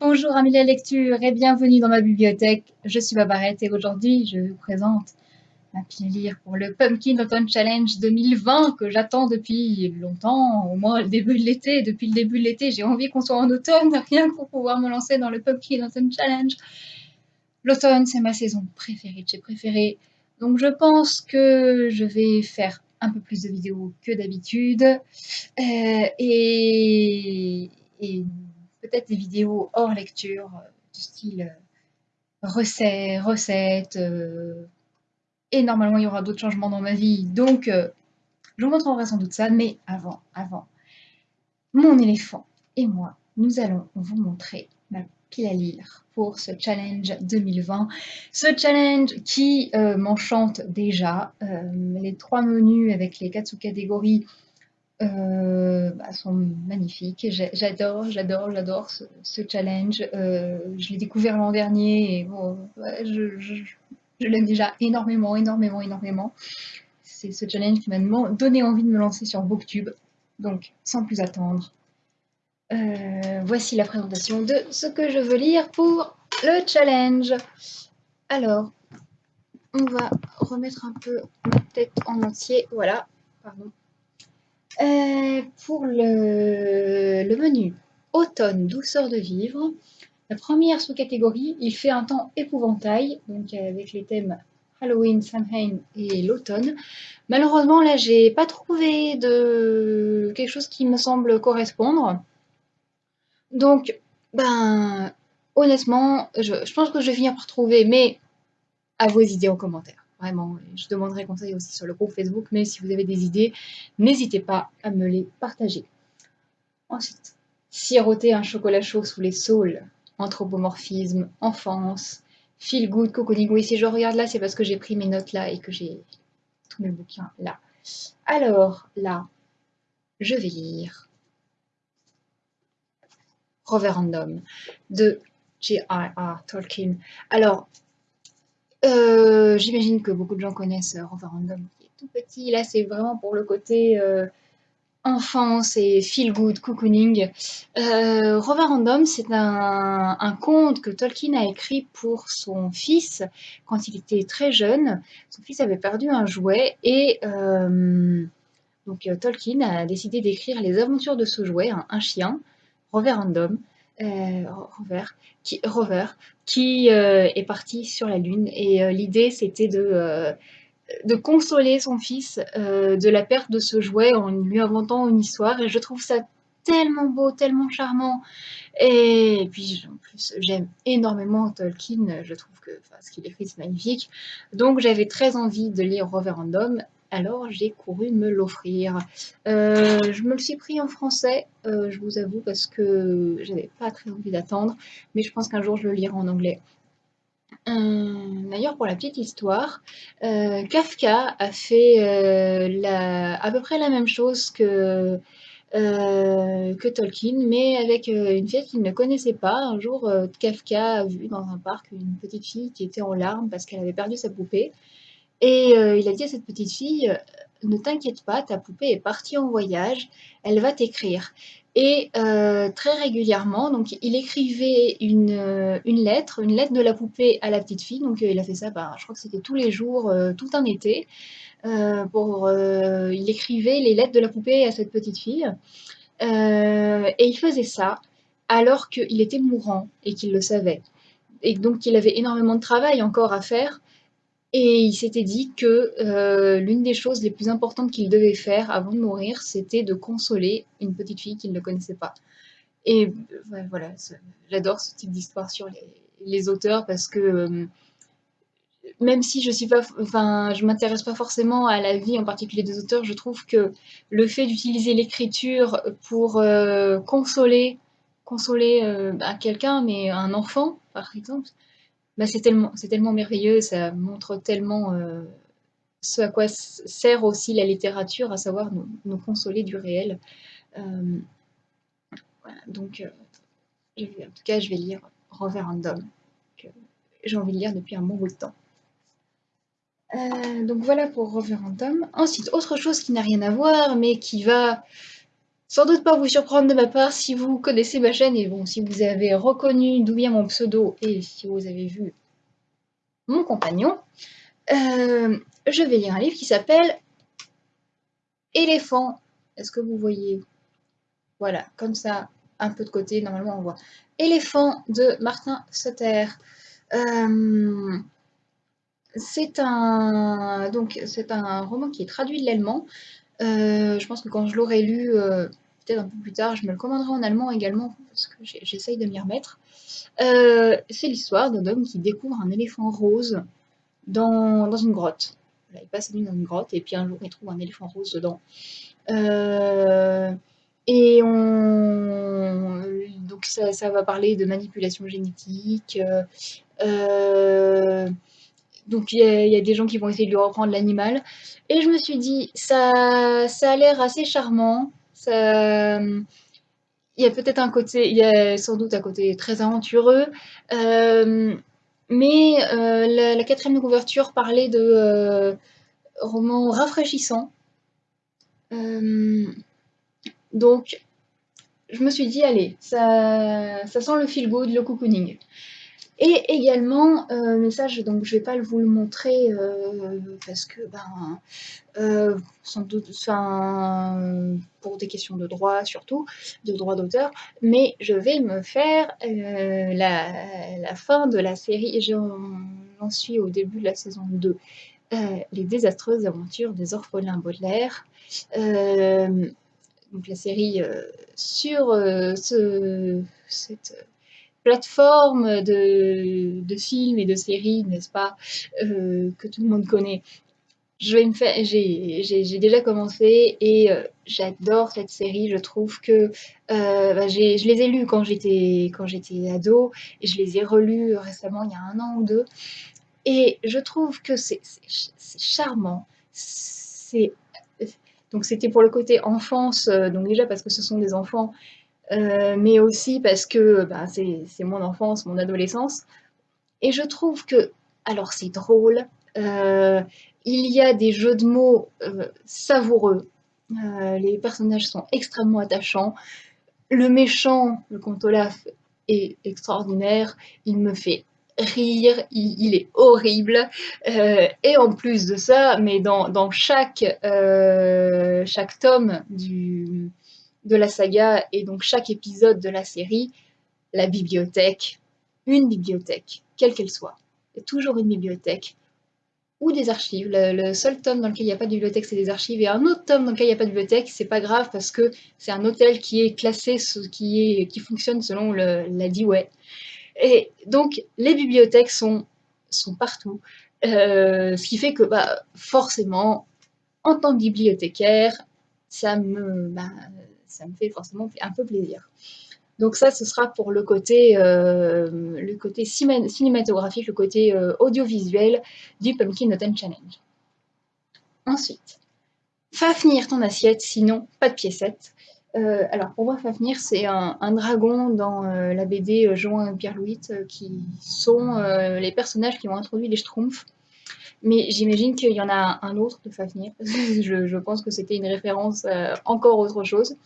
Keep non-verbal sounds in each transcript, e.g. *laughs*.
Bonjour amis de la lecture et bienvenue dans ma bibliothèque. Je suis Babarette et aujourd'hui je vous présente ma pile lire pour le Pumpkin Autumn Challenge 2020 que j'attends depuis longtemps, au moins le début de l'été. Depuis le début de l'été, j'ai envie qu'on soit en automne, *laughs* rien pour pouvoir me lancer dans le Pumpkin Autumn Challenge. L'automne, c'est ma saison préférée de chez préférée. Donc je pense que je vais faire un peu plus de vidéos que d'habitude. Euh, et peut-être des vidéos hors lecture, euh, du style euh, recettes, recettes euh, et normalement il y aura d'autres changements dans ma vie, donc je vous montrerai sans doute ça, mais avant, avant, mon éléphant et moi, nous allons vous montrer ma pile à lire pour ce challenge 2020. Ce challenge qui m'enchante déjà. les trois menus avec les quatre sous-catégories euh, bah, sont magnifiques. J'adore, j'adore, j'adore ce, challenge. Euh, je l'ai découvert l'an dernier et bon, je, l'aime déjà énormément, énormément, énormément. C'est ce challenge qui m'a donné envie de me lancer sur Booktube. Donc, sans plus attendre, euh, voici la présentation de ce que je veux lire pour le challenge. Alors, on va remettre un peu ma tête en entier. Voilà, pardon. Euh, pour le, menu automne, douceur de vivre, la première sous-catégorie, il fait un temps épouvantail, donc avec les thèmes Halloween, Samhain et l'automne. Malheureusement, là, j'ai pas trouvé de quelque chose qui me semble correspondre. Donc, ben, honnêtement, je, je pense que je vais finir par trouver, mais à vos idées en commentaire. Vraiment, je demanderai conseil aussi sur le groupe Facebook, mais si vous avez des idées, n'hésitez pas à me les partager. Ensuite, siroter un chocolat chaud sous les saules, anthropomorphisme, enfance, feel good, cocooning. Oui, si je regarde là, c'est parce que j'ai pris mes notes là et que j'ai tous mes bouquins là. Alors, là, je vais lire Reverendum de J.R.R. Tolkien. Alors, euh, j'imagine que beaucoup de gens connaissent euh, Roverandom qui est tout petit. Là, c'est vraiment pour le côté euh, enfance et feel good, cocooning. Euh, Roverandom, c'est un, conte que Tolkien a écrit pour son fils quand il était très jeune. Son fils avait perdu un jouet et donc Tolkien a décidé d'écrire les aventures de ce jouet, un, chien, Roverandom. Rover, qui, Rover, qui euh, est parti sur la Lune. Et euh, l'idée, c'était de, euh, de consoler son fils de la perte de ce jouet en lui inventant une histoire. Et je trouve ça tellement beau, tellement charmant. Et puis, en plus, j'aime énormément Tolkien. Je trouve que ce qu'il écrit, c'est magnifique. Donc, j'avais très envie de lire Reverendum alors j'ai couru me l'offrir. Euh, je me le suis pris en français, euh, je vous avoue, parce que j'avais pas très envie d'attendre, mais je pense qu'un jour je le lirai en anglais. Euh, d'ailleurs, pour la petite histoire, Kafka a fait à peu près la même chose que, que Tolkien, mais avec une fille qu'il ne connaissait pas. Un jour, Kafka a vu dans un parc une petite fille qui était en larmes parce qu'elle avait perdu sa poupée. Et euh, il a dit à cette petite fille, ne t'inquiète pas, ta poupée est partie en voyage, elle va t'écrire. Et euh, très régulièrement, donc il écrivait une, euh, une, lettre, une lettre de la poupée à la petite fille. Donc il a fait ça, bah, je crois que c'était tous les jours, tout un été. pour, il écrivait les lettres de la poupée à cette petite fille. et il faisait ça alors qu'il était mourant et qu'il le savait. Et donc il avait énormément de travail encore à faire et il s'était dit que euh, l'une des choses les plus importantes qu'il devait faire avant de mourir, c'était de consoler une petite fille qu'il ne connaissait pas. Et voilà, j'adore ce type d'histoire sur les, auteurs parce que euh, même si je suis m'intéresse pas forcément à la vie en particulier des auteurs, je trouve que le fait d'utiliser l'écriture pour euh, consoler, consoler à quelqu'un, mais un enfant par exemple, bah, c'est tellement, merveilleux, ça montre tellement euh, ce à quoi sert aussi la littérature, à savoir nous, consoler du réel. Euh, donc, euh, en tout cas, je vais lire Reverendum, que j'ai envie de lire depuis un bon bout de temps. donc voilà pour Reverendum. Ensuite, autre chose qui n'a rien à voir, mais qui va sans doute pas vous surprendre de ma part si vous connaissez ma chaîne et bon, si vous avez reconnu d'où vient mon pseudo et si vous avez vu mon compagnon, euh, je vais lire un livre qui s'appelle Éléphant. Est-ce que vous voyez? Voilà, comme ça, un peu de côté, normalement on voit. Éléphant de Martin Sutter. Euh, c'est un, un roman qui est traduit de l'allemand. Euh, je pense que quand je l'aurai lu, euh, peut-être un peu plus tard, je me le commanderai en allemand également, parce que j'essaye de m'y remettre. c'est l'histoire d'un homme qui découvre un éléphant rose dans, dans une grotte. il passe la nuit dans une grotte et puis un jour il trouve un éléphant rose dedans. et on, donc ça, va parler de manipulation génétique. Euh, donc il y, a des gens qui vont essayer de lui reprendre l'animal. Et je me suis dit, ça, ça a l'air assez charmant. Ça, il y a peut-être un côté, il y a sans doute un côté très aventureux. Euh, mais euh, la, quatrième couverture parlait de euh, romans rafraîchissants. donc, je me suis dit, allez, ça, ça sent le feel good, le cocooning. Et également, euh, mais ça, je, donc, je vais pas vous le montrer euh, parce que, ben, euh, sans doute, pour des questions de droit surtout, de droit d'auteur, mais je vais me faire la, fin de la série, j'en suis au début de la saison 2, Les désastreuses aventures des orphelins Baudelaire. donc la série sur ce, cette plateforme de, de, films et de séries, n'est-ce pas, euh, que tout le monde connaît. J'ai déjà commencé et euh, j'adore cette série. Je trouve que euh, bah, je les ai lus quand j'étais ado et je les ai relus récemment il y a un an ou deux. Et je trouve que c'est charmant. Donc c'était pour le côté enfance, donc déjà parce que ce sont des enfants euh, mais aussi parce que bah, c'est mon enfance, mon adolescence. Et je trouve que, alors c'est drôle, euh, il y a des jeux de mots euh, savoureux, les personnages sont extrêmement attachants, le méchant, le comte Olaf, est extraordinaire, il me fait rire, il, est horrible. et en plus de ça, mais dans, dans chaque, chaque tome du, de la saga et donc chaque épisode de la série, la bibliothèque, une bibliothèque, quelle qu'elle soit. Il toujours une bibliothèque ou des archives. Le, seul tome dans lequel il n'y a pas de bibliothèque, c'est des archives. Et un autre tome dans lequel il n'y a pas de bibliothèque, c'est pas grave parce que c'est un hôtel qui est classé, qui, est, qui fonctionne selon le, la DIWAY. Et donc, les bibliothèques sont, sont partout. Euh, ce qui fait que, bah, forcément, en tant que bibliothécaire, ça me, bah, ça me fait forcément un peu plaisir. Donc ça, ce sera pour le côté, euh, cinématographique, le côté euh, audiovisuel du Pumpkin Noten Challenge. Ensuite, Fafnir ton assiette, sinon pas de piécette. Euh, alors pour moi, Fafnir, c'est un, dragon dans la BD Jean et Pierre-Louis, qui sont les personnages qui ont introduit les Schtroumpfs. Mais j'imagine qu'il y en a un autre de Fafnir. *laughs* je, je, pense que c'était une référence à encore autre chose.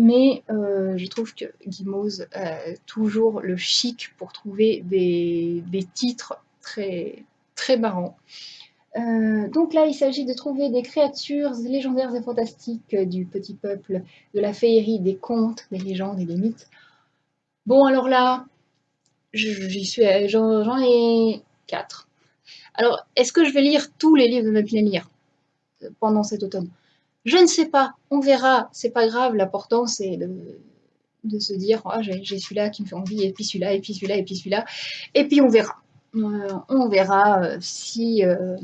Mais euh, je trouve que Gimose a toujours le chic pour trouver des, titres très, très marrants. Euh, donc là, il s'agit de trouver des créatures légendaires et fantastiques du petit peuple, de la féerie, des contes, des légendes et des mythes. Bon, alors là, j'en ai quatre. Alors, est-ce que je vais lire tous les livres de ma lire pendant cet automne? Je ne sais pas, on verra, c'est pas grave, l'important c'est de, se dire oh, j'ai celui-là qui me fait envie, et puis celui-là, et puis celui-là, et puis celui-là, et puis on verra. Euh, on verra euh, si, euh,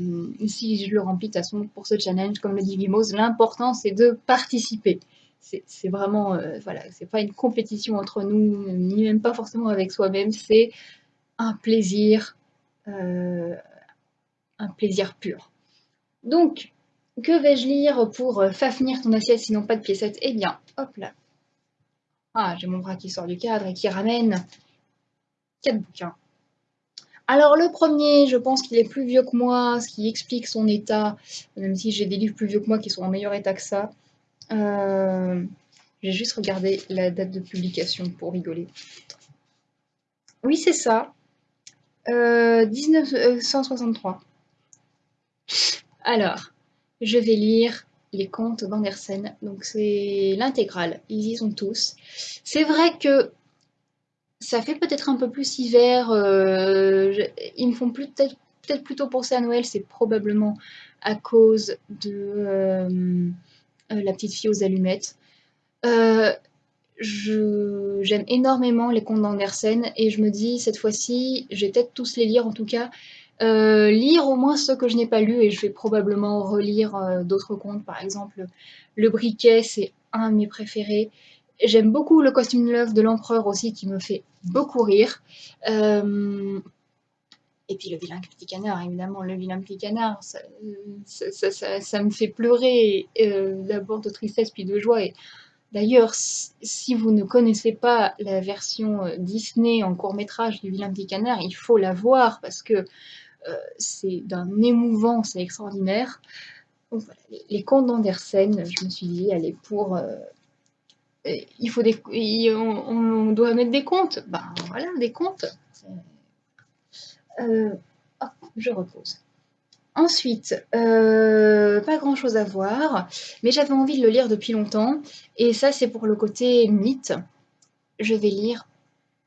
si je le remplis de toute façon pour ce challenge, comme le dit Vimos, l'important c'est de participer. C'est vraiment, voilà, c'est pas une compétition entre nous, ni même pas forcément avec soi-même, c'est un plaisir, un plaisir pur. Donc, que vais-je lire pour euh, fafnir ton assiette sinon pas de piécettes? Eh bien, hop là. Ah, j'ai mon bras qui sort du cadre et qui ramène quatre bouquins. Alors le premier, je pense qu'il est plus vieux que moi, ce qui explique son état, même si j'ai des livres plus vieux que moi qui sont en meilleur état que ça. Euh, J'ai juste regardé la date de publication pour rigoler. Oui, c'est ça. 1963. Euh, Alors, je vais lire les contes d'Andersen. Donc c'est l'intégrale. Ils y sont tous. C'est vrai que ça fait peut-être un peu plus hiver. Euh, ils me font peut-être peut plutôt penser à Noël. C'est probablement à cause de euh, La petite fille aux allumettes. Euh, j'aime énormément les contes d'Andersen et je me dis cette fois-ci, je vais peut-être tous les lire en tout cas. Euh, lire au moins ceux que je n'ai pas lus et je vais probablement relire euh, d'autres contes. Par exemple, Le Briquet, c'est un de mes préférés. J'aime beaucoup le costume l'œuvre de l'empereur aussi qui me fait beaucoup rire. Euh, et puis le vilain petit canard, évidemment, le vilain petit canard, ça, ça, me fait pleurer d'abord de tristesse puis de joie. Et D'ailleurs, si vous ne connaissez pas la version Disney en court métrage du vilain petit canard, il faut la voir parce que c'est d'un émouvant, c'est extraordinaire. les, contes d'Andersen, je me suis dit, allez, pour... Euh, il faut des, on, doit mettre des comptes. Ben voilà, des comptes. Euh, je repose. Ensuite, pas grand chose à voir, mais j'avais envie de le lire depuis longtemps, et ça c'est pour le côté mythe. Je vais lire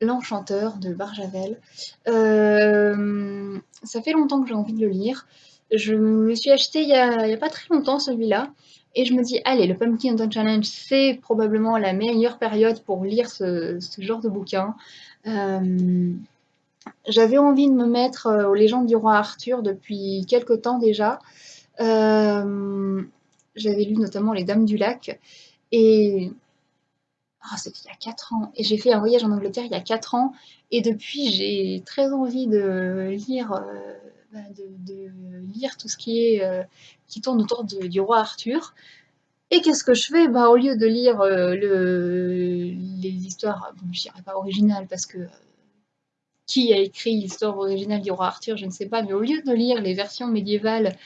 L'Enchanteur de Barjavel. Euh, ça fait longtemps que j'ai envie de le lire. Je me suis acheté il n'y a, pas très longtemps celui-là. Et je me dis, allez, le Pumpkin Autumn Challenge, c'est probablement la meilleure période pour lire ce, genre de bouquin. Euh, j'avais envie de me mettre euh, aux légendes du roi Arthur depuis quelque temps déjà. J'avais lu notamment Les Dames du Lac. Et ah, c'était il y a 4 ans. Et j'ai fait un voyage en Angleterre il y a 4 ans. Et depuis, j'ai très envie de lire, euh, bah, de, tout ce qui, est, euh, qui tourne autour du roi Arthur. Et qu'est-ce que je fais? Bah, Au lieu de lire euh, le, les histoires, bon, je dirais pas originales parce que qui a écrit l'histoire originale du roi Arthur, je ne sais pas, mais au lieu de lire les versions médiévales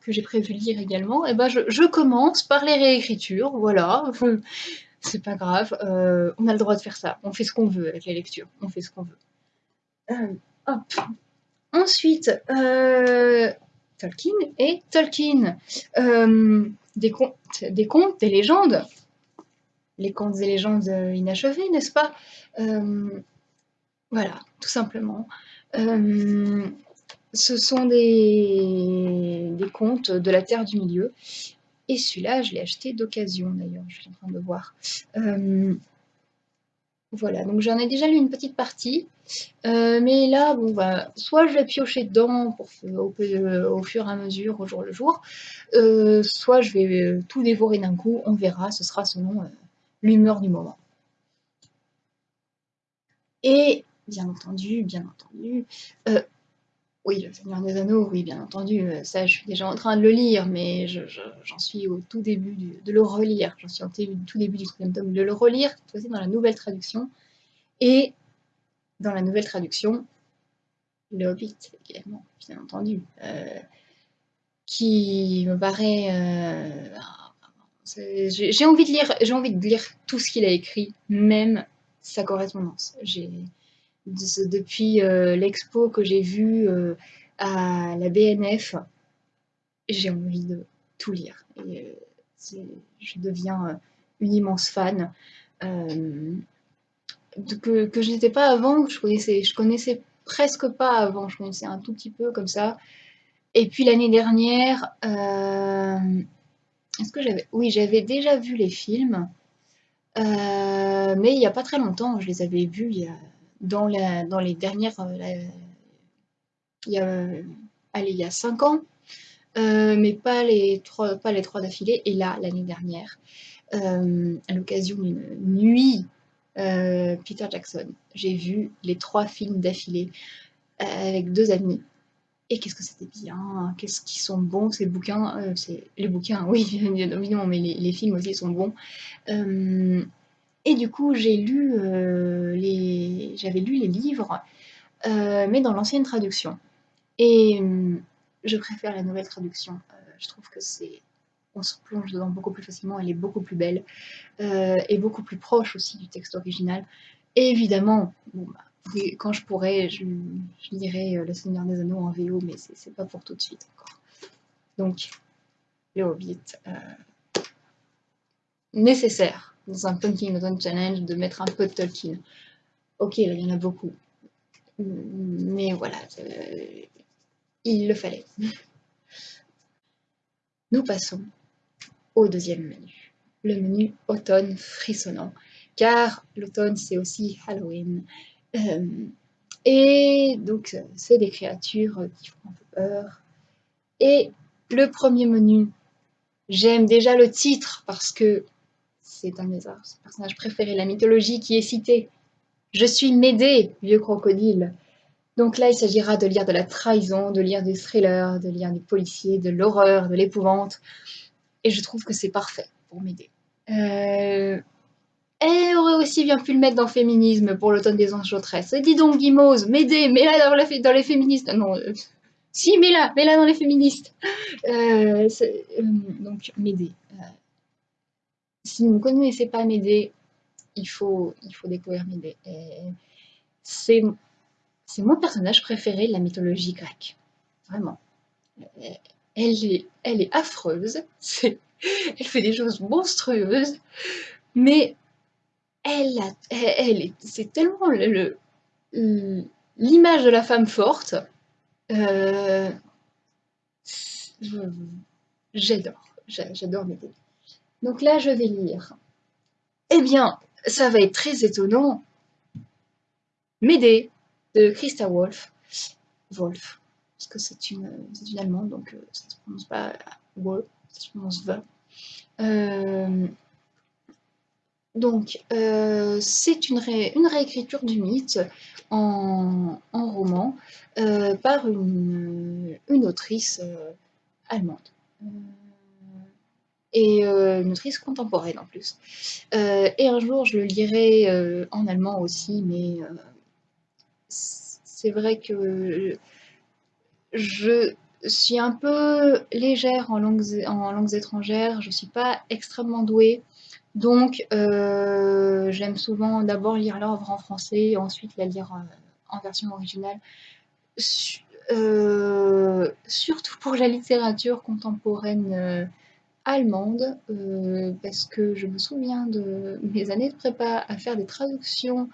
que j'ai prévu lire également, eh ben je, commence par les réécritures, voilà c'est pas grave, euh, on a le droit de faire ça, on fait ce qu'on veut avec la lecture, on fait ce qu'on veut. Euh, Ensuite, euh, Tolkien et Tolkien. des, contes, des contes, des légendes. Les contes et légendes inachevés, n'est-ce pas? Voilà, tout simplement. ce sont des contes de la Terre du Milieu. Et celui-là, je l'ai acheté d'occasion d'ailleurs, je suis en train de voir. Euh, voilà, donc j'en ai déjà lu une petite partie. Euh, mais là, bon, bah, soit je vais piocher dedans pour, au, fur et à mesure, au jour le jour, euh, soit je vais tout dévorer d'un coup, on verra, ce sera selon l'humeur du moment. Et bien entendu, bien entendu, oui, Le Seigneur des Anneaux, oui, bien entendu, euh, ça je suis déjà en train de le lire, mais j'en suis au tout début de le relire. J'en suis au tout début du troisième tome de le relire, cette fois-ci dans la nouvelle traduction. Et dans la nouvelle traduction, le Hobbit, également, bien entendu, euh, qui me paraît... Euh, j'ai envie de lire, j'ai envie de lire tout ce qu'il a écrit, même sa correspondance. J'ai depuis euh, l'expo que j'ai vue euh, à la BNF, j'ai envie de tout lire. Euh, je deviens une immense fan. que, je n'étais pas avant, que je connaissais, je connaissais presque pas avant, je connaissais un tout petit peu comme ça. Et puis l'année dernière, est-ce que j'avais... Oui, j'avais déjà vu les films, mais il n'y a pas très longtemps, je les avais vus il y a dans, la, dans les dernières... Euh, il y a, allez, il y a cinq ans, euh, mais pas les trois, pas les trois d'affilée. Et là, l'année dernière, euh, à l'occasion d'une nuit Peter Jackson, j'ai vu les trois films d'affilée avec deux amis. Et qu'est-ce que c'était bien, qu'est-ce qu'ils sont bons ces bouquins, c'est les bouquins, *laughs* oui, évidemment, mais les, les, films aussi sont bons. Et du coup, j'ai lu, euh, les... j'avais lu les livres, euh, mais dans l'ancienne traduction. Et hum, je préfère la nouvelle traduction. Euh, je trouve que c'est on se plonge dedans beaucoup plus facilement, elle est beaucoup plus belle, et beaucoup plus proche aussi du texte original. Et évidemment, bah, quand je pourrais, je, je lirai Le Seigneur des Anneaux en VO, mais c'est pas pour tout de suite encore. Donc, le Hobbit, nécessaire dans un Pumpkin Autumn Challenge de mettre un peu de Tolkien. Ok, il y en a beaucoup. Mais voilà, euh, il le fallait. *laughs* Nous passons au deuxième menu. Le menu automne frissonnant. Car l'automne, c'est aussi Halloween. Euh, et donc, c'est des créatures qui font un peu peur. Et le premier menu, j'aime déjà le titre parce que c'est un de mes personnages préférés, la mythologie qui est citée. Je suis Médée, vieux crocodile. Donc là, il s'agira de lire de la trahison, de lire des thrillers, de lire des policiers, de l'horreur, de l'épouvante. Et je trouve que c'est parfait pour m'aider. Euh... Elle aurait aussi bien pu le mettre dans féminisme pour l'automne des enchanteresses. Dis donc, Guimauze, m'aider, mets-la dans, dans, les féministes. Non, euh, si, mets-la, mets-la dans les féministes. Euh, euh, donc, m'aider si vous ne connaissez pas Médée, il faut, il faut découvrir Médée. C'est mon personnage préféré de la mythologie grecque. Vraiment. Elle est, elle est affreuse, *laughs* elle fait des choses monstrueuses, mais elle, elle, c'est tellement l'image de la femme forte. Euh, j'adore, j'adore Médée. Donc là, je vais lire. Eh bien, ça va être très étonnant. Médée de Christa Wolf. Wolf, parce que c'est une, une, allemande, donc euh, ça ne se prononce pas Wolf, ça se prononce V. Euh, donc, euh, c'est une, une, réécriture du mythe en, en roman par une, une autrice allemande et euh, une autrice contemporaine en plus. Euh, et un jour, je le lirai euh, en allemand aussi, mais c'est vrai que je suis un peu légère en langues, étrangères, je ne suis pas extrêmement douée, donc j'aime souvent d'abord lire l'œuvre en français, et ensuite la lire en, version originale. surtout pour la littérature contemporaine allemande, euh, parce que je me souviens de mes années de prépa à faire des traductions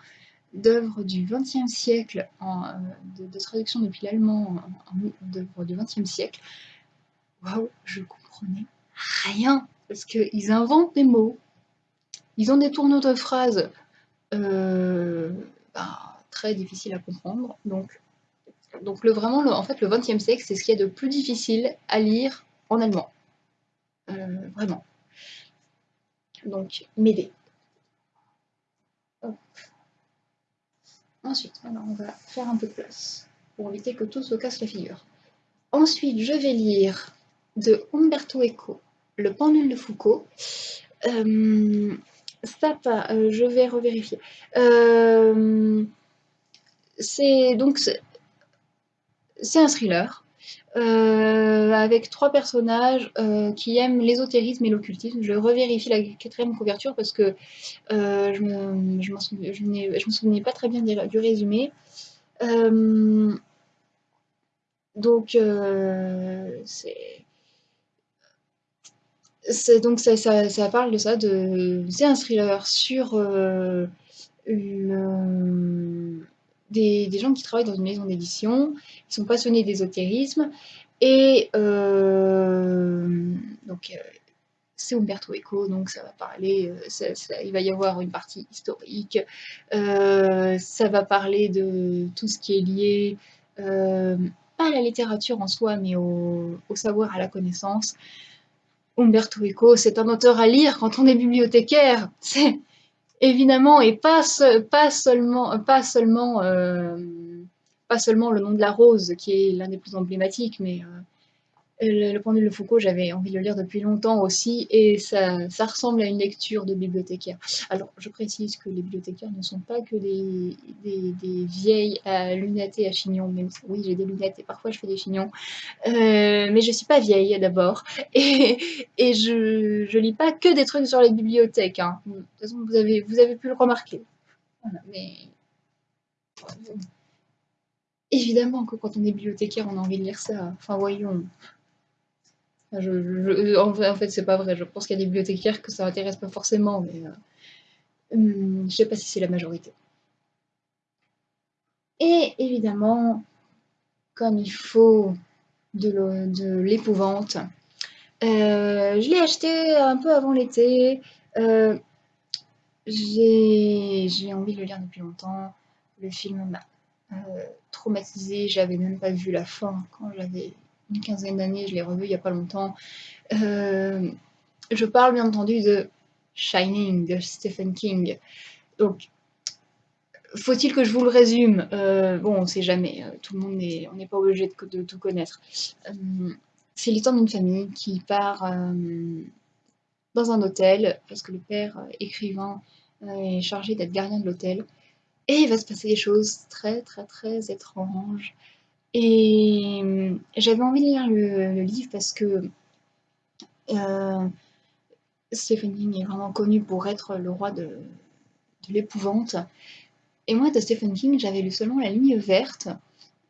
d'œuvres du XXe siècle, en, euh, de, traductions depuis l'allemand d'œuvres du XXe siècle. Waouh, je comprenais rien, parce qu'ils inventent des mots, ils ont des tournures de phrases euh, bah, très difficiles à comprendre, donc le, vraiment, en fait, le XXe siècle, c'est ce qu'il y a de plus difficile à lire en allemand. Euh, vraiment. Donc, m'aider. Ensuite, on va faire un peu de place pour éviter que tout se casse la figure. Ensuite, je vais lire de Umberto Eco, Le pendule de Foucault. Euh, euh, je vais revérifier. c'est donc c'est un thriller euh, avec trois personnages euh, qui aiment l'ésotérisme et l'occultisme. Je revérifie la quatrième couverture parce que euh, je je, me souvenais pas très bien du, résumé. donc, donc ça, parle de ça, de c'est un thriller sur une, des, gens qui travaillent dans une maison d'édition, qui sont passionnés d'ésotérisme, et euh, donc euh, c'est Umberto Eco, donc ça va parler, euh, il va y avoir une partie historique, ça va parler de tout ce qui est lié, pas à la littérature en soi, mais au, savoir, à la connaissance. Umberto Eco, c'est un auteur à lire quand on est bibliothécaire. Évidemment, et pas, seulement, pas seulement, euh, pas seulement le nom de la rose, qui est l'un des plus emblématiques, mais euh, le, pendule de Foucault, j'avais envie de le lire depuis longtemps aussi, et ça, ça, ressemble à une lecture de bibliothécaire. Alors, je précise que les bibliothécaires ne sont pas que des, des, vieilles à lunettes et à chignons, oui, j'ai des lunettes et parfois je fais des chignons, euh, mais je suis pas vieille d'abord, *laughs* et, je, je lis pas que des trucs sur les bibliothèques. Hein. De toute façon, vous avez, vous avez pu le remarquer. Mais évidemment que quand on est bibliothécaire, on a envie de lire ça. Enfin, voyons. Je, en fait, c'est pas vrai. Je pense qu'il y a des bibliothécaires que ça intéresse pas forcément, mais euh, hum, je sais pas si c'est la majorité. Et évidemment, comme il faut de l'épouvante, euh, je l'ai acheté un peu avant l'été. Euh, j'ai envie de le lire depuis longtemps. Le film m'a euh, traumatisé. J'avais même pas vu la fin quand j'avais une quinzaine d'années. Je l'ai revu il y a pas longtemps. Euh, je parle bien entendu de Shining de Stephen King. Donc, faut-il que je vous le résume? Euh, Bon, on sait jamais. Tout le monde on n'est pas obligé de, tout connaître. c'est l'histoire d'une famille qui part dans un hôtel parce que le père écrivain est chargé d'être gardien de l'hôtel. Et il va se passer des choses très très très étranges. Et euh, j'avais envie de lire le, livre parce que euh, Stephen King est vraiment connu pour être le roi de, l'épouvante. Et moi, de Stephen King, j'avais lu seulement La ligne verte,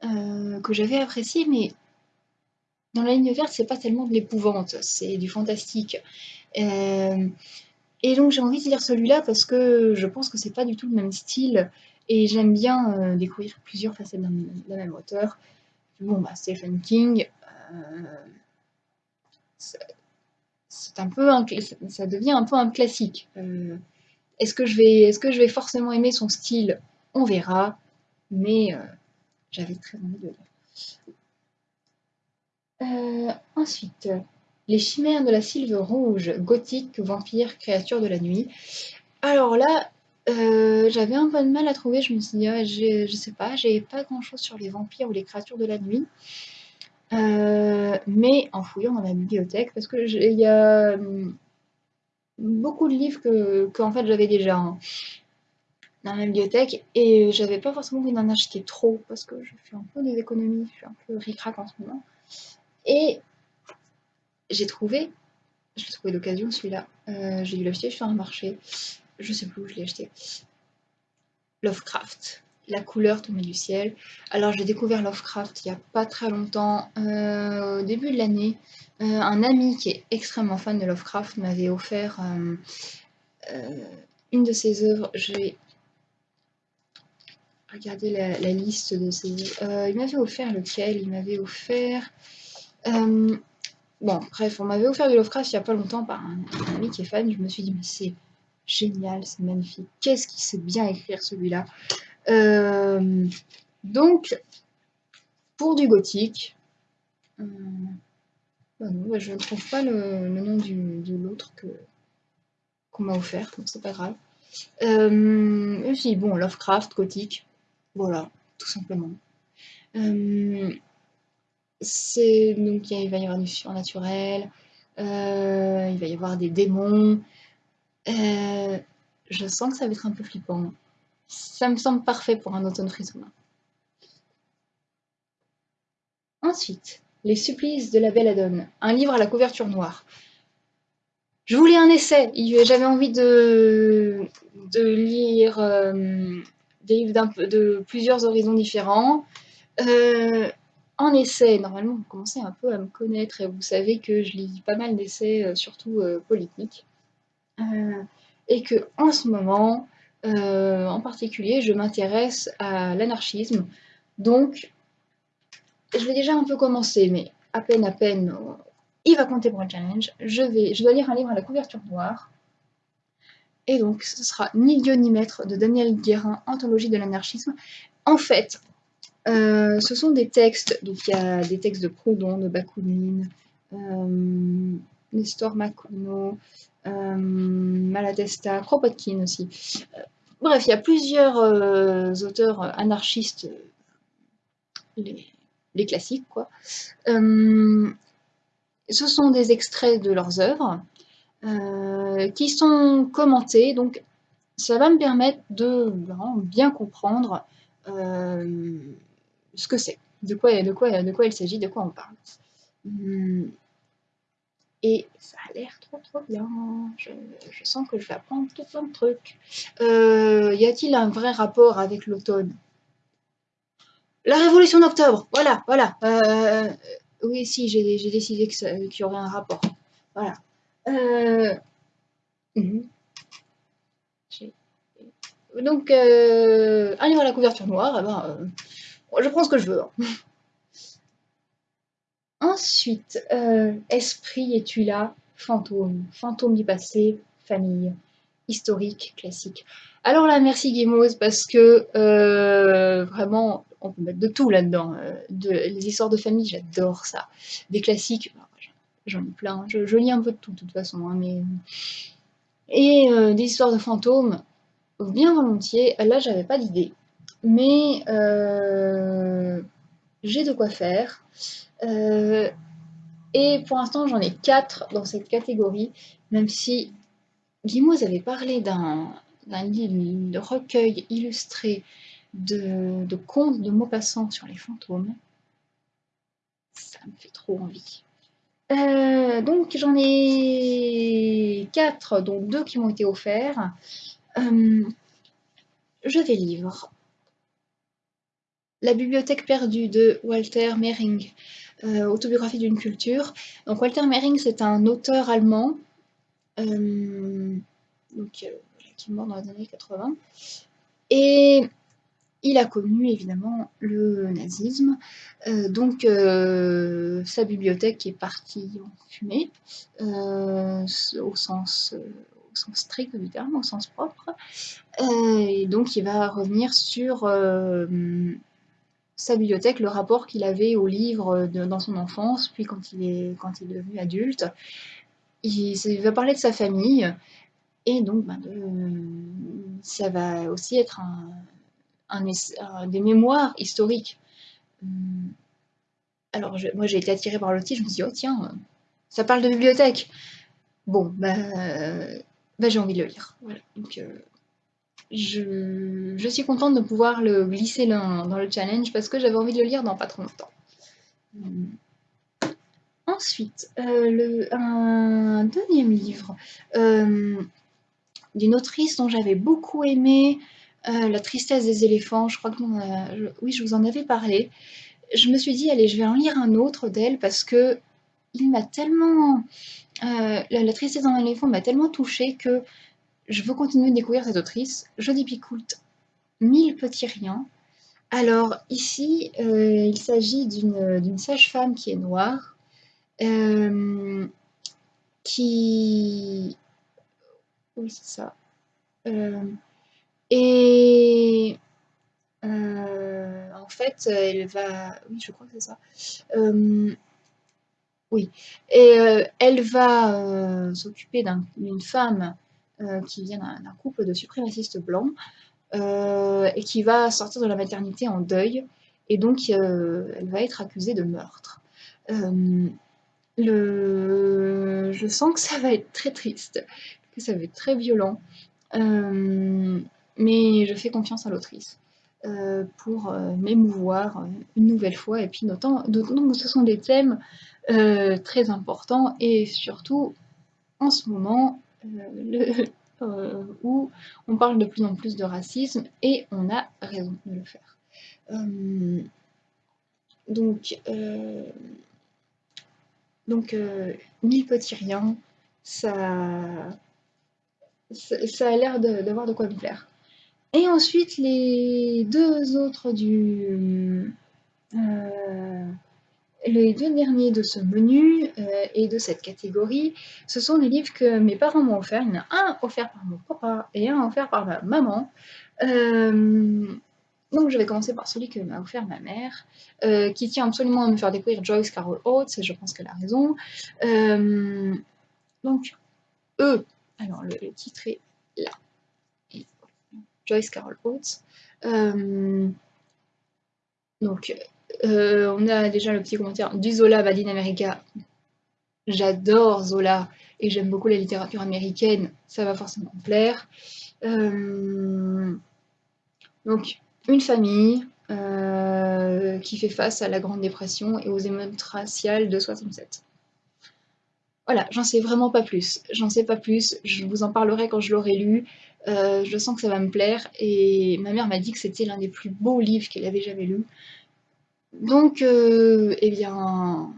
euh, que j'avais apprécié, mais dans La ligne verte, c'est pas tellement de l'épouvante, c'est du fantastique. Et donc j'ai envie de lire celui-là parce que je pense que c'est pas du tout le même style et j'aime bien euh, découvrir plusieurs facettes d'un même auteur. Bon, bah, Stephen King, euh, c'est un peu ça devient un peu un classique. Euh, est-ce que je vais, est-ce que je vais forcément aimer son style? On verra, mais j'avais très envie de lire. ensuite, les chimères de la sylve rouge, gothique, vampire, créature de la nuit. Alors là, euh, j'avais un peu de mal à trouver, je me suis dit, ah, je sais pas, j'ai pas grand chose sur les vampires ou les créatures de la nuit. Euh, mais en fouillant dans la bibliothèque, parce que il y a hum, beaucoup de livres que, en fait j'avais déjà hein, dans la bibliothèque et j'avais pas forcément envie d'en acheter trop parce que je fais un peu des économies, je suis un peu ric-rac en ce moment. Et j'ai trouvé, je l'ai trouvé d'occasion celui-là, euh, j'ai dû l'acheter sur un marché, je sais plus où je l'ai acheté. Lovecraft, La couleur tombée du ciel. Alors j'ai découvert Lovecraft il n'y a pas très longtemps, euh, au début de l'année. Euh, un ami qui est extrêmement fan de Lovecraft m'avait offert une de ses œuvres. Je vais regarder la, liste de ses œuvres. il m'avait offert lequel? Il m'avait offert... Bon, bref, on m'avait offert du Lovecraft il n'y a pas longtemps par un, ami qui est fan. Je me suis dit, mais c'est génial, c'est magnifique. Qu'est-ce qu'il sait bien écrire celui-là euh, Donc, pour du gothique, euh, bah bah, je ne trouve pas le, nom de l'autre que qu'on m'a offert, donc c'est pas grave. Euh, bon, Lovecraft, gothique, voilà, tout simplement. Donc il va y avoir du surnaturel, il va y avoir des démons. Euh, je sens que ça va être un peu flippant. Ça me semble parfait pour un automne frissonnant. Ensuite, Les supplices de la Belladone, un livre à la couverture noire. Je voulais un essai, j'avais envie de, lire euh, des livres de plusieurs horizons différents. Euh, en essai, normalement, vous commencez un peu à me connaître et vous savez que je lis pas mal d'essais, surtout euh. Euh, et que en ce moment, en particulier, je m'intéresse à l'anarchisme. Donc, je vais déjà un peu commencer, mais à peine, à peine, il va compter pour un challenge. Je, vais, je dois lire un livre à la couverture noire. Et donc, ce sera Ni Dieu ni Maître de Daniel Guérin, Anthologie de l'anarchisme. En fait, euh, ce sont des textes, donc il y a des textes de Proudhon, de Bakounine, euh, Nestor euh, Malatesta, Kropotkin aussi. Euh, bref, il y a plusieurs auteurs anarchistes, les, classiques quoi. ce sont des extraits de leurs œuvres qui sont commentés, donc ça va me permettre de bien comprendre ce que c'est, de quoi il s'agit, de quoi on parle. Hum, et ça a l'air trop trop bien. Je, sens que je vais apprendre tout plein de trucs. Euh, y a-t-il un vrai rapport avec l'automne? La révolution d'octobre Voilà, voilà. Euh, oui, si, j'ai décidé qu'il y aurait un rapport. Voilà. Euh, mhm. Donc, un livre à la couverture noire, eh ben, je prends ce que je veux. Hein. *laughs* Ensuite, euh, esprit, es-tu là? Fantôme, fantôme du passé, famille, historique, classique. Alors là, merci Guimauve, parce que euh, vraiment, on peut mettre de tout là-dedans. Euh, les histoires de famille, j'adore ça. Des classiques, bah, j'en ai plein. Je, lis un peu de tout, de toute façon. Hein, mais... Et des histoires de fantômes, bien volontiers. Là, j'avais pas d'idée. Mais j'ai de quoi faire. Euh, et pour l'instant, j'en ai 4 dans cette catégorie, même si Guimauve avait parlé d'un de recueil illustré de, de contes de Maupassant sur les fantômes. Ça me fait trop envie. Euh, donc j'en ai 4, dont 2 qui m'ont été offerts. Euh, je vais livre. La bibliothèque perdue de Walter Mehring. Euh, autobiographie d'une culture. Walter Mehring, c'est un auteur allemand euh, donc, qui est mort dans les années 80. Et il a connu évidemment le nazisme, euh, donc sa bibliothèque est partie en fumée, au, sens, au sens strict du terme, au sens propre, et donc il va revenir sur sa bibliothèque, le rapport qu'il avait aux livres dans son enfance, puis quand il est, quand il est devenu adulte. Il, va parler de sa famille, et donc ben, ça va aussi être un, des mémoires historiques. Hum, alors moi j'ai été attirée par le titre, je me suis dit, oh tiens, ça parle de bibliothèque. Bon, ben, j'ai envie de le lire. Voilà. Donc, euh, je, suis contente de pouvoir le glisser dans le challenge parce que j'avais envie de le lire dans pas trop longtemps. Ensuite, euh, un deuxième livre euh, d'une autrice dont j'avais beaucoup aimé euh, La tristesse des éléphants. Je crois que oui, je vous en avais parlé. Je me suis dit, allez, je vais en lire un autre d'elle parce que il m'a tellement. La, la, tristesse des éléphants m'a tellement touchée que je veux continuer de découvrir cette autrice. Je Picoult, Mille petits riens. Alors ici, euh, il s'agit d'une sage-femme qui est noire, euh, qui... Oui, c'est ça. Euh, et en fait, elle va... Oui, je crois que c'est ça. oui. Et elle va s'occuper d'une femme euh, qui vient d'un couple de suprémacistes blancs euh, et qui va sortir de la maternité en deuil et donc euh, elle va être accusée de meurtre. Le... Je sens que ça va être très triste, que ça va être très violent, mais je fais confiance à l'autrice. pour m'émouvoir une nouvelle fois et puis d'autant que ce sont des thèmes très importants et surtout en ce moment *laughs* euh, où on parle de plus en plus de racisme et on a raison de le faire. Euh, donc, euh, donc mille petits riens, ça, ça, a l'air d'avoir de, quoi me plaire. Et ensuite, les deux autres du, les deux derniers de ce menu euh, et de cette catégorie, ce sont des livres que mes parents m'ont offert. Il y en a un offert par mon papa et un offert par ma maman. Euh, donc je vais commencer par celui que m'a offert ma mère, euh, qui tient absolument à me faire découvrir Joyce Carol Oates, et je pense qu'elle a raison. donc, eux, alors le, titre est là. Joyce Carol Oates. donc, euh, on a déjà le petit commentaire du Zola America. j'adore Zola et j'aime beaucoup la littérature américaine, ça va forcément me plaire. Euh, donc, une famille euh, qui fait face à la Grande Dépression et aux émeutes raciales de 67. Voilà, j'en sais vraiment pas plus. J'en sais pas plus. Je vous en parlerai quand je l'aurai lu. Je sens que ça va me plaire. Et ma mère m'a dit que c'était l'un des plus beaux livres qu'elle avait jamais lu. Donc, euh, eh bien...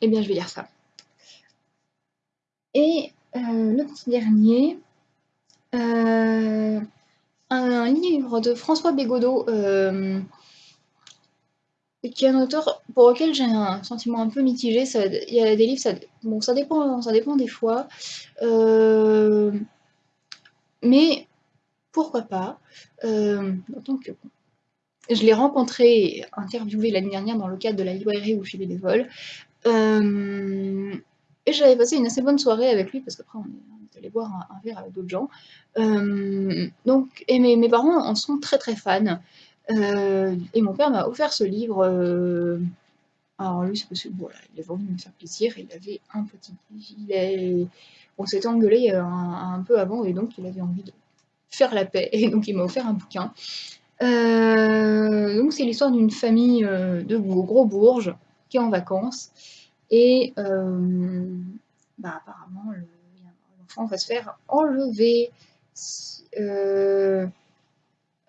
Eh bien, je vais lire ça. Et euh, le petit dernier, un livre de François Bégodeau, qui est un auteur pour lequel j'ai un sentiment un peu mitigé. il y a des livres, ça, bon, ça dépend, ça dépend des fois. Euh, mais pourquoi pas euh, que, Je l'ai rencontré, interviewé l'année dernière dans le cadre de la librairie où je suis bénévole. Euh, et j'avais passé une assez bonne soirée avec lui, parce qu'après on est allé boire un, verre avec d'autres gens. Euh, donc, et mes, parents en sont très très fans. Euh, et mon père m'a offert ce livre. Euh, alors lui, c'est parce que voilà, il avait envie me faire plaisir. Il avait un petit. Il On s'était engueulé un, peu avant et donc il avait envie de faire la paix. Et donc il m'a offert un bouquin. Donc c'est l'histoire d'une famille de gros bourges qui est en vacances. Et bah, apparemment, l'enfant va se faire enlever.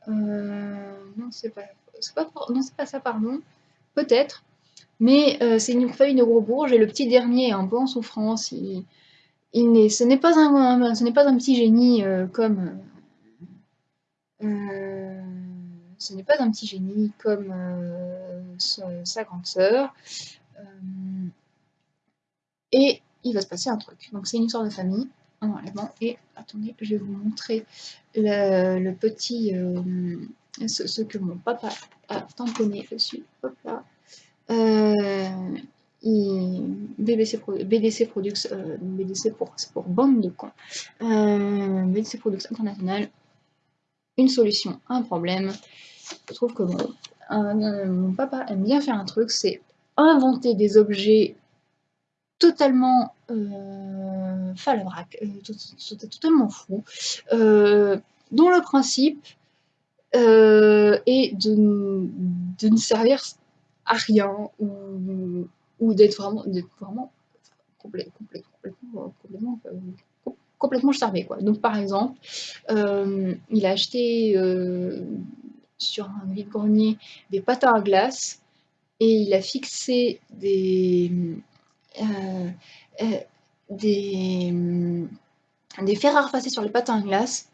Euh, non, c'est pas, pas, pas ça, pardon. Peut-être. Mais euh, c'est une famille de gros bourges et le petit dernier est un peu en souffrance. Il, ce n'est pas un, ce n'est pas un petit génie euh, comme. Ce n'est pas un petit génie comme sa grande sœur. et il va se passer un truc. Donc c'est une histoire de famille et attendez, je vais vous montrer le, petit, euh, ce, que mon papa a tamponné dessus. Hop là. Euh, BBC, BDC Products, euh, BDC pour, pour bande de cons. BDC Products International, une solution, un problème. Je trouve que mon papa aime bien faire un truc, c'est inventer des objets totalement euh, euh, totalement fou, euh, dont le principe euh, est de, ne servir à rien ou, d'être vraiment, vraiment complètement, complètement, complètement charmé. Donc par exemple, il a acheté sur un vide-grenier des patins à glace et il a fixé des, euh, euh, des, mm, des à repasser sur les patins à glace.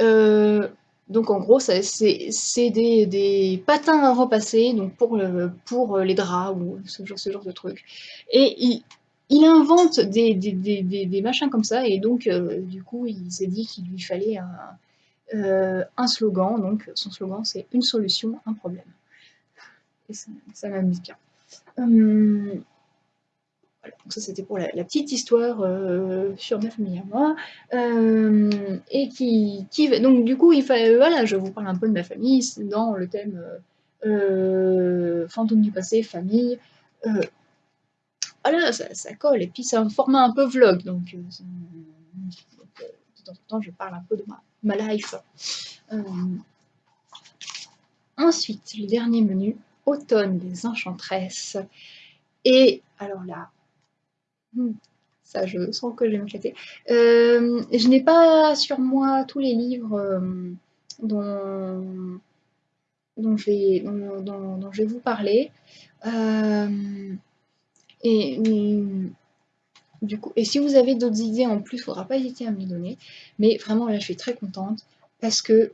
Euh, donc en gros, c'est des, des, patins à repasser donc pour, pour les draps ou ce genre, de trucs. Et il, il invente des, des, des, machins comme ça, et donc du coup, il s'est dit qu'il lui fallait un, un, slogan. Donc son slogan, c'est une solution, un problème. Et ça, ça m'amuse bien. Hum, donc ça c'était pour la, petite histoire euh, sur ma famille à moi. Euh, et qui, qui, donc du coup, il fallait, voilà, je vous parle un peu de ma famille dans le thème euh, fantôme du passé, famille. voilà, ça, colle. Et puis c'est un format un peu vlog, donc, temps en temps je parle un peu de ma, life. ensuite, le dernier menu, automne des enchantresses. Et alors là, Hmm. Ça, je sens que je vais m'éclater. Euh, je n'ai pas sur moi tous les livres euh, dont, dont, je vais, dont, je vais vous parler. Euh, et du coup, et si vous avez d'autres idées en plus, il ne faudra pas hésiter à me les donner. Mais vraiment, là, je suis très contente parce que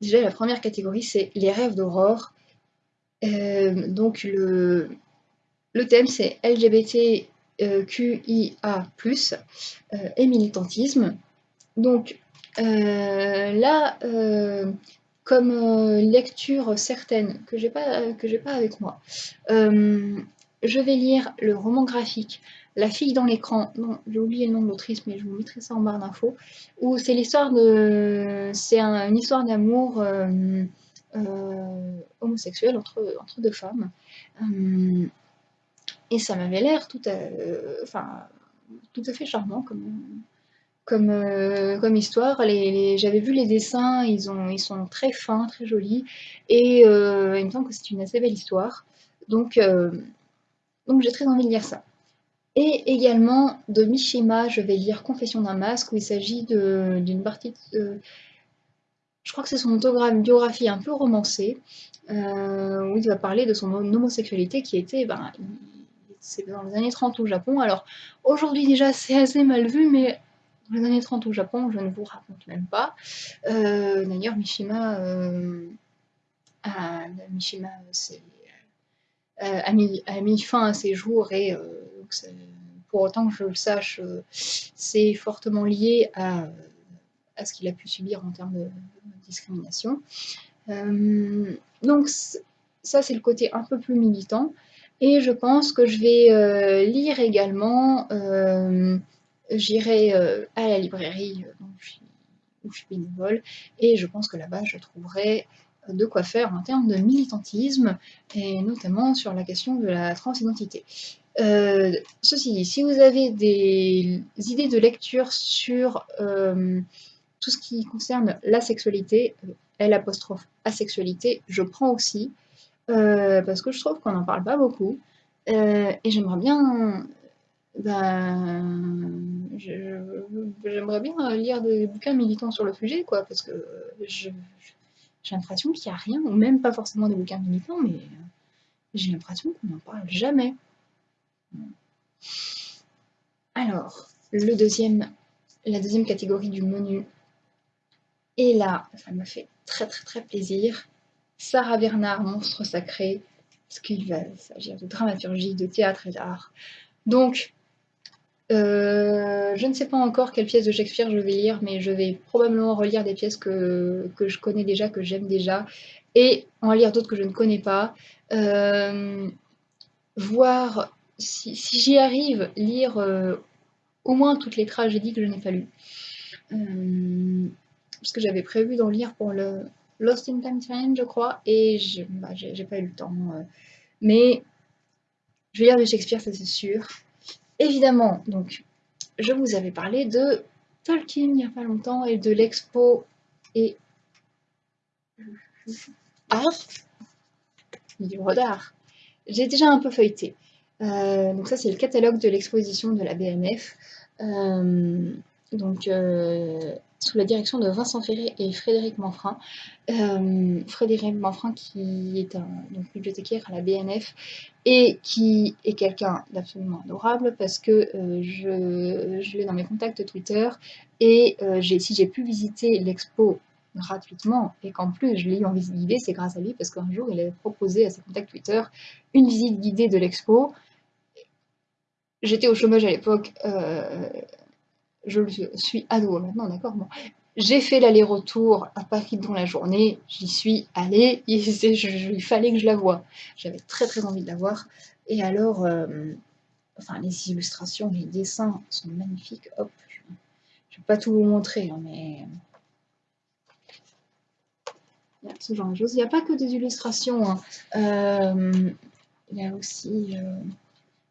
déjà, la première catégorie, c'est les rêves d'aurore. donc, le, le thème, c'est LGBT euh, euh, et militantisme. Donc euh, là, comme lecture certaine que j'ai pas pas avec moi, je vais lire le roman graphique La fille dans l'écran. Non, j'ai oublié le nom de l'autrice, mais je vous mettrai ça en barre d'infos. C'est l'histoire de, c'est une histoire d'amour homosexuel entre entre deux femmes. Et ça m'avait l'air tout, tout à fait charmant comme, comme, comme histoire. J'avais vu les dessins, ils, ont, ils sont très fins, très jolis, et il me semble que c'est une assez belle histoire. Donc, donc j'ai très envie de lire ça. Et également de Mishima, je vais lire Confession d'un masque, où il s'agit d'une partie de, je crois que c'est son autobiographie un peu romancée, euh, où il va parler de son homosexualité qui était, ben, c'est dans les années 30 au Japon. Alors aujourd'hui déjà c'est assez mal vu, mais dans les années 30 au Japon, je ne vous raconte même pas. Euh, d'ailleurs, Mishima, euh, a, Mishima a, mis, a, mis, fin à ses jours et pour autant que je le sache, c'est fortement lié à à ce qu'il a pu subir en termes de discrimination. Euh, donc ça, c'est le côté un peu plus militant. Et je pense que je vais euh, lire également, euh, j'irai à la librairie où je suis bénévole, et je pense que là-bas, je trouverai de quoi faire en termes de militantisme, et notamment sur la question de la transidentité. ceci dit, si vous avez des idées de lecture sur tout ce qui concerne la sexualité, euh, L apostrophe asexualité, je prends aussi, euh, parce que je trouve qu'on n'en parle pas beaucoup, euh, et j'aimerais bien, ben, j'aimerais bien lire des bouquins militants sur le sujet, quoi, parce que j'ai l'impression qu'il n'y a rien, ou même pas forcément des bouquins militants, mais j'ai l'impression qu'on n'en parle jamais. Alors, la deuxième catégorie du menu, et là, ça me fait très très très plaisir. Sarah Bernard, Monstre Sacré, parce qu'il va s'agir de dramaturgie, de théâtre et d'art. Donc, euh, je ne sais pas encore quelle pièce de Shakespeare je vais lire, mais je vais probablement relire des pièces que, je connais déjà, que j'aime déjà, et en lire d'autres que je ne connais pas. Euh, voir, si, j'y arrive, lire euh, au moins toutes les tragédies que je n'ai pas lues parce que j'avais prévu d'en lire pour le Lost in Time Challenge, je crois, et bah, j'ai pas eu le temps. Mais je vais lire de Shakespeare, ça c'est sûr. Évidemment, donc, je vous avais parlé de Tolkien il n'y a pas longtemps et de l'expo et art, livre d'art. J'ai déjà un peu feuilleté. Euh, donc ça c'est le catalogue de l'exposition de la BNF. Euh, donc sous la direction de Vincent Ferré et Frédéric Manfrin. Euh, Frédéric Manfrin qui est un bibliothécaire à la BNF et qui est quelqu'un d'absolument adorable parce que euh, je, l'ai dans mes contacts Twitter et euh, si j'ai pu visiter l'expo gratuitement et qu'en plus je l'ai eu en visite guidée, c'est grâce à lui parce qu'un jour il a proposé à ses contacts Twitter une visite guidée de l'expo. J'étais au chômage à l'époque, je suis ado maintenant, d'accord. J'ai fait l'aller-retour à Paris dans la journée, j'y suis allée, *laughs* il, fallait que je la voie. J'avais très très envie de la voir. Et alors, euh, enfin, les illustrations, les dessins sont magnifiques. Hop, je ne vais pas tout vous montrer, hein, mais a ce genre de choses. Il n'y a pas que des illustrations. Hein. Euh, il, y a aussi, euh,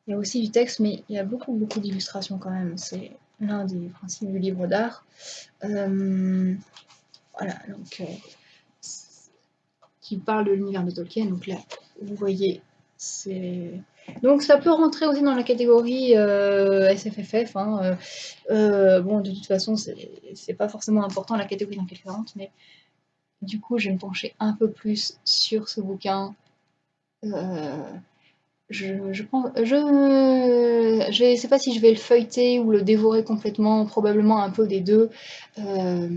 il y a aussi du texte, mais il y a beaucoup beaucoup d'illustrations quand même. C'est l'un des principes du livre d'art. Euh, voilà, donc, euh, qui parle de l'univers de Tolkien. Donc là, vous voyez, c'est... Donc ça peut rentrer aussi dans la catégorie euh, SFFF. Hein, bon, de toute façon, c'est pas forcément important la catégorie dans elle rentre, mais du coup, je vais me pencher un peu plus sur ce bouquin je, je je, je sais pas si je vais le feuilleter ou le dévorer complètement, probablement un peu des deux, euh,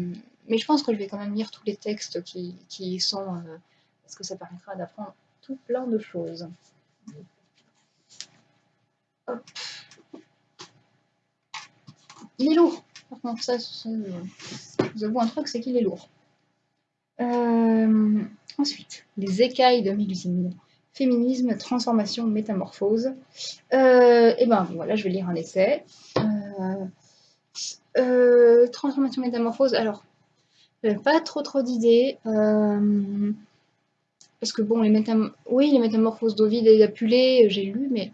mais je pense que je vais quand même lire tous les textes qui, qui sont, euh, parce que ça permettra d'apprendre tout plein de choses. Il est lourd. Par contre, ça, un truc, c'est qu'il est lourd. Euh, ensuite, les écailles de Mélusine. Féminisme, transformation, métamorphose. Euh, et ben voilà, je vais lire un essai. Euh, euh, transformation, métamorphose. Alors, pas trop trop d'idées. parce que bon, les, métam oui, les métamorphoses d'Ovide et d'Apulée, j'ai lu, mais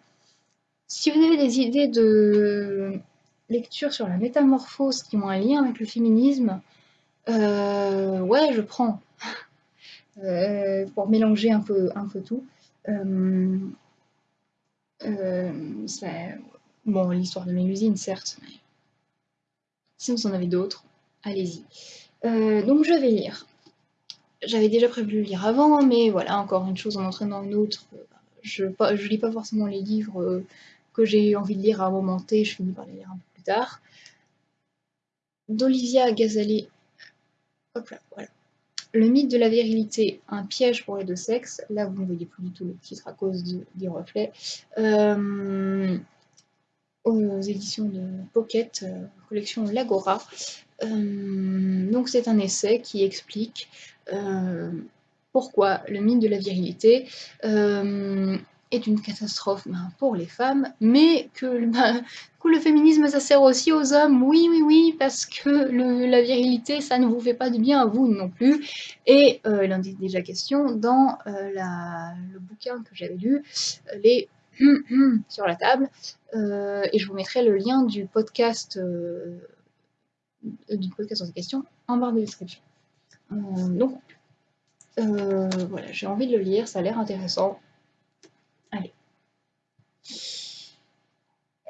Si vous avez des idées de lecture sur la métamorphose qui ont un lien avec le féminisme, ouais, je prends. *laughs* Pour mélanger un peu, un peu tout. Euh, bon, l'histoire de Mélusine, certes, mais si vous en avez d'autres, allez-y. donc je vais lire. J'avais déjà prévu de lire avant, mais voilà, encore une chose en entraînant une autre. Je ne lis pas forcément les livres que j'ai envie de lire à un moment T, je finis par les lire un peu plus tard. D'Olivia Gazali. Hop là, voilà. Le mythe de la virilité, un piège pour les deux sexes. Là, vous ne voyez plus du tout le titre à cause des reflets. Euh, aux éditions de Pocket, euh, collection Lagora. Euh, donc c'est un essai qui explique pourquoi le mythe de la virilité est une catastrophe ben, pour les femmes, mais que, ben, le féminisme ça sert aussi aux hommes, oui, oui, oui, parce que la virilité ça ne vous fait pas de bien à vous non plus. Et euh, il en est déjà question dans euh, le bouquin que j'avais lu, euh, les *clears throat* sur la table, euh, et je vous mettrai le lien du podcast, du podcast sur ces questions en barre de description. donc voilà, j'ai envie de le lire, ça a l'air intéressant. Allez.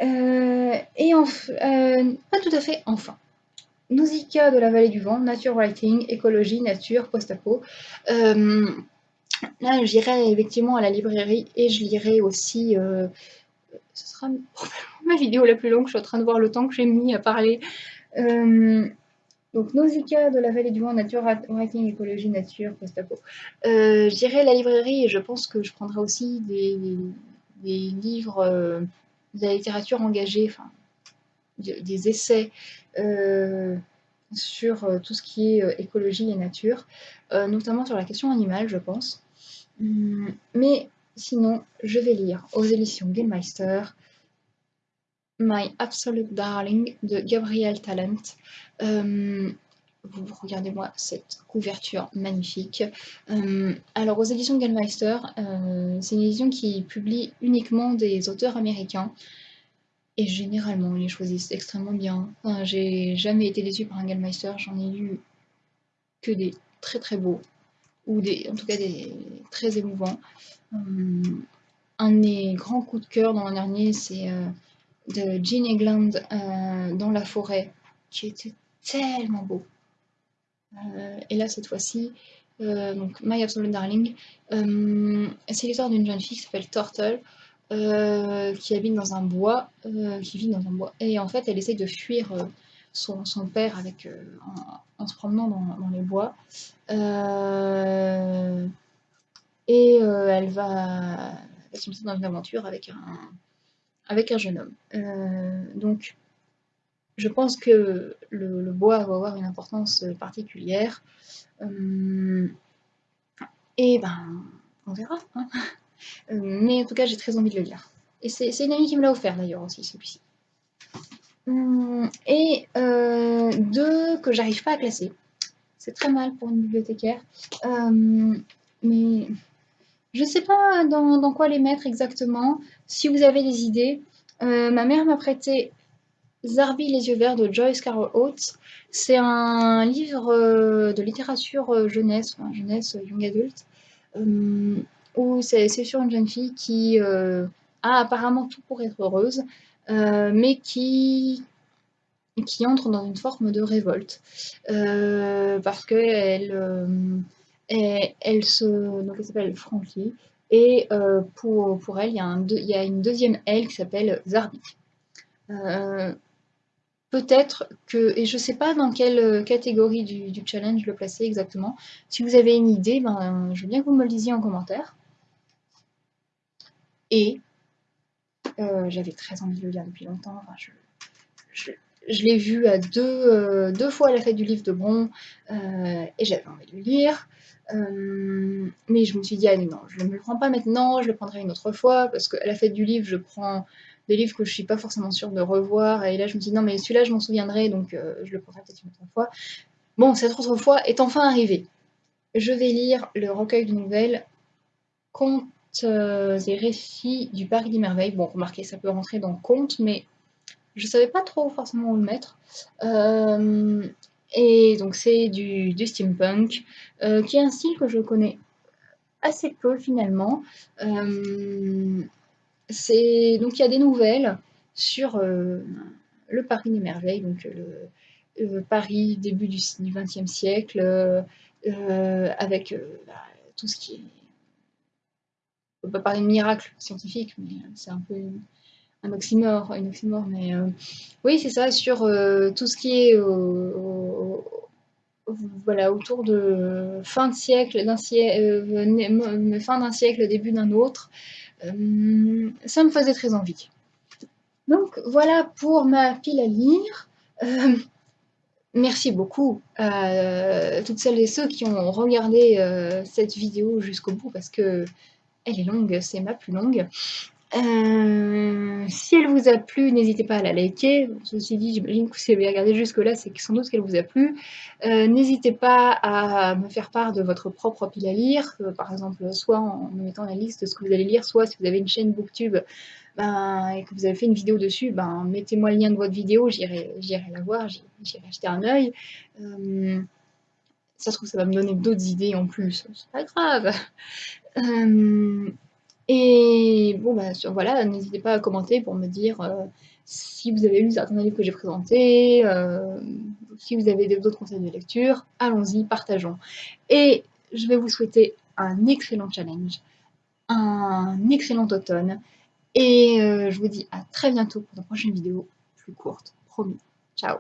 Euh, et enfin, euh, pas tout à fait enfin. Nausicaa de la vallée du vent, nature writing, écologie, nature, post-apo. Euh, là, j'irai effectivement à la librairie et je lirai aussi. ce sera *laughs* ma vidéo la plus longue. Je suis en train de voir le temps que j'ai mis à parler. Donc Nausicaa de la vallée du vent, nature, writing, écologie, nature, post-apo. Euh, J'irai à la librairie et je pense que je prendrai aussi des, livres euh, de la littérature engagée, des essais euh, sur euh, tout ce qui est écologie et nature, notamment sur la question animale, je pense. Hum, mais sinon, je vais lire aux éditions Gilmeister My Absolute Darling de Gabriel Talent. Euh, vous regardez-moi cette couverture magnifique. Euh, alors aux éditions Gallmeister, euh, c'est une édition qui publie uniquement des auteurs américains. Et généralement, ils les choisissent extrêmement bien. J'ai jamais été déçue par un Gallmeister, j'en ai lu que des très très beaux, ou des, en tout cas des très émouvants. un de mes grands coups de cœur dans l'an dernier, c'est de Jean Egland euh, dans la forêt, qui était tellement beau. Euh, et là, cette fois-ci, euh, donc My Absolute Darling, c'est l'histoire d'une jeune fille qui s'appelle Turtle, qui habite dans un bois, qui vit dans un bois. Et en fait, elle essaye de fuir son, père avec, en, se promenant dans, dans les bois. et elle va, se lancer dans une aventure avec un, avec un jeune homme. Euh, donc, je pense que le, bois va avoir une importance particulière. Euh, et ben, on verra. Hein. Euh, mais en tout cas, j'ai très envie de le lire. Et c'est une amie qui me l'a offert d'ailleurs aussi, celui-ci. Hum, et deux que j'arrive pas à classer. C'est très mal pour une bibliothécaire. mais je ne sais pas dans, quoi les mettre exactement. Si vous avez des idées, euh, ma mère m'a prêté Zarbi les yeux verts de Joyce Carol Oates. C'est un livre euh, de littérature euh, jeunesse, jeunesse young adult, où c'est sur une jeune fille qui a apparemment tout pour être heureuse, mais qui qui entre dans une forme de révolte parce qu'elle elle, elle se donc elle s'appelle Frankie et euh, pour, pour elle, il y, a y, a une deuxième elle qui s'appelle Zarbi. Euh, peut-être que, et je ne sais pas dans quelle catégorie du, challenge le placer exactement, si vous avez une idée, ben, je veux bien que vous me le disiez en commentaire. Et euh, j'avais très envie de le lire depuis longtemps. je, l'ai vu à deux, deux, fois à la fête du livre de Bron et j'avais envie de le lire. Euh, mais je me suis dit, ah non, je ne me le prends pas maintenant, je le prendrai une autre fois, parce qu'à la fête du livre, je prends des livres que je suis pas forcément sûre de revoir, et là je me suis dit, non, mais celui-là, je m'en souviendrai, donc euh, je le prendrai peut-être une autre fois. Bon, cette autre fois est enfin arrivée. Je vais lire le recueil de nouvelles des récits du Paris des Merveilles. Bon, remarquez, ça peut rentrer dans conte, mais je savais pas trop forcément où le mettre. et donc c'est du, steampunk, qui est un style que je connais assez peu finalement. Donc il y a des nouvelles sur le Paris des merveilles, donc le, Paris début du XXe siècle, avec bah, tout ce qui est on peut pas parler de miracle scientifique, mais c'est un peu un oxymore, un oxymore, mais oui, c'est ça, sur tout ce qui est voilà, autour de fin de siècle, fin d'un siècle, début d'un autre, ça me faisait très envie. Donc voilà pour ma pile à lire. merci beaucoup à toutes celles et ceux qui ont regardé cette vidéo jusqu'au bout parce que elle est longue, c'est ma plus longue. Euh, si elle vous a plu, n'hésitez pas à la liker. Ceci dit, j'imagine que si vous avez regardé jusque-là, c'est sans doute qu'elle vous a plu. Euh, n'hésitez pas à me faire part de votre propre pile à lire, euh, par exemple, soit en me mettant la liste de ce que vous allez lire, soit si vous avez une chaîne Booktube ben, et que vous avez fait une vidéo dessus, ben, mettez-moi le lien de votre vidéo, j'irai la voir, j'irai acheter un œil. ça se trouve, ça va me donner d'autres idées en plus. C'est pas grave. Et bon, bah, voilà, n'hésitez pas à commenter pour me dire euh, si vous avez lu certains livres que j'ai présentés, euh, si vous avez d'autres conseils de lecture, allons-y, partageons. Et je vais vous souhaiter un excellent challenge, un excellent automne, et euh, je vous dis à très bientôt pour une prochaine vidéo plus courte, promis. Ciao